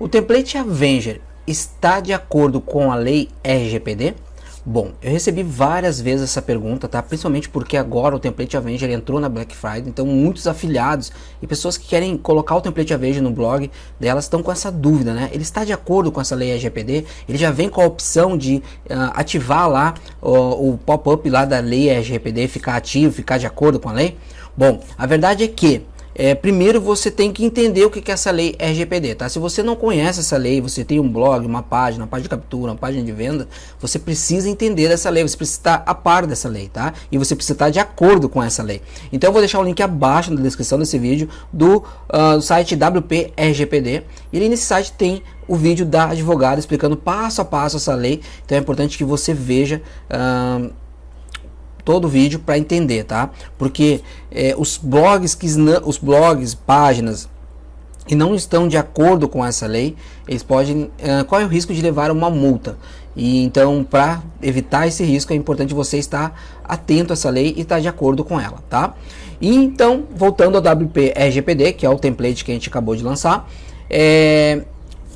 O template Avenger está de acordo com a lei RGPD? Bom, eu recebi várias vezes essa pergunta, tá? Principalmente porque agora o template Avenger entrou na Black Friday, então muitos afiliados e pessoas que querem colocar o template Avenger no blog delas estão com essa dúvida, né? Ele está de acordo com essa lei RGPD? Ele já vem com a opção de uh, ativar lá uh, o pop-up lá da lei RGPD, ficar ativo, ficar de acordo com a lei? Bom, a verdade é que é, primeiro você tem que entender o que é essa lei RGPD, tá? Se você não conhece essa lei, você tem um blog, uma página, uma página de captura, uma página de venda, você precisa entender dessa lei, você precisa estar a par dessa lei, tá? E você precisa estar de acordo com essa lei. Então eu vou deixar o link abaixo na descrição desse vídeo do, uh, site WP RGPD. E ali nesse site tem o vídeo da advogada explicando passo a passo essa lei. Então é importante que você veja. Uh, todo o vídeo para entender, tá? Porque é, os blogs que os blogs, páginas e não estão de acordo com essa lei, eles podem uh, qual é o risco de levar uma multa? E então, para evitar esse risco, é importante você estar atento a essa lei e estar de acordo com ela, tá? E então, voltando ao WP RGPD, que é o template que a gente acabou de lançar, é,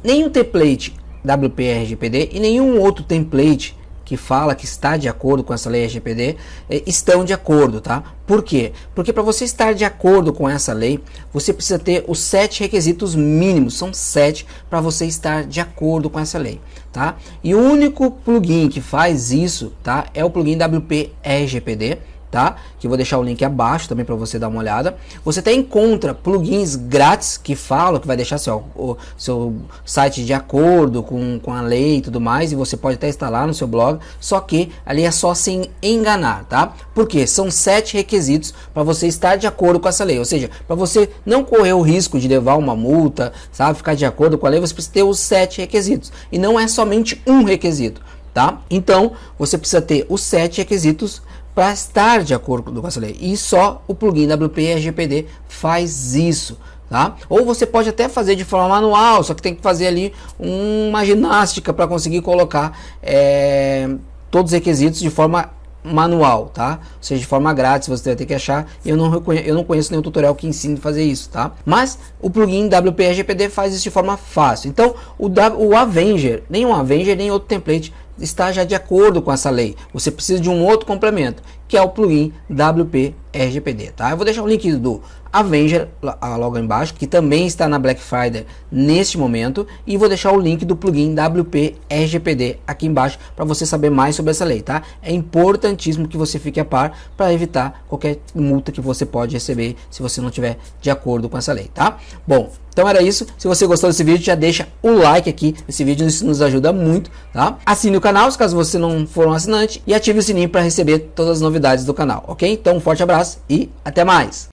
nenhum template WP RGPD e nenhum outro template que fala que está de acordo com essa lei LGPD eh, estão de acordo, tá? Por quê? Porque para você estar de acordo com essa lei, você precisa ter os sete requisitos mínimos, são sete para você estar de acordo com essa lei, tá? E o único plugin que faz isso, tá? É o plugin WP RGPD tá? Que eu vou deixar o link abaixo também para você dar uma olhada. Você até encontra plugins grátis que falam que vai deixar seu, o, seu site de acordo com, com a lei e tudo mais, e você pode até instalar no seu blog, só que ali é só sem enganar, tá? Porque são sete requisitos para você estar de acordo com essa lei, ou seja, para você não correr o risco de levar uma multa, sabe, ficar de acordo com a lei, você precisa ter os sete requisitos, e não é somente um requisito, tá? Então, você precisa ter os sete requisitos para estar de acordo com essa lei. E só o plugin WP RGPD faz isso. Tá? Ou você pode até fazer de forma manual, só que tem que fazer ali uma ginástica para conseguir colocar é, todos os requisitos de forma manual, tá? Ou seja, de forma grátis, você vai ter que achar. Eu não, eu não conheço nenhum tutorial que ensine a fazer isso, tá? Mas o plugin WP RGPD faz isso de forma fácil. Então, o, o Avenger, nenhum Avenger, nem outro template está já de acordo com essa lei. Você precisa de um outro complemento, que é o plugin WP RGPD, tá? Eu vou deixar o link do Avenger logo embaixo, que também está na Black Friday neste momento, e vou deixar o link do plugin WP RGPD aqui embaixo para você saber mais sobre essa lei, tá? É importantíssimo que você fique a par para evitar qualquer multa que você pode receber se você não tiver de acordo com essa lei, tá? Bom, então era isso. Se você gostou desse vídeo, já deixa o like aqui. Esse vídeo isso nos ajuda muito, tá? Assine o canal, caso você não for um assinante, e ative o sininho para receber todas as novidades do canal, ok? Então um forte abraço e até mais!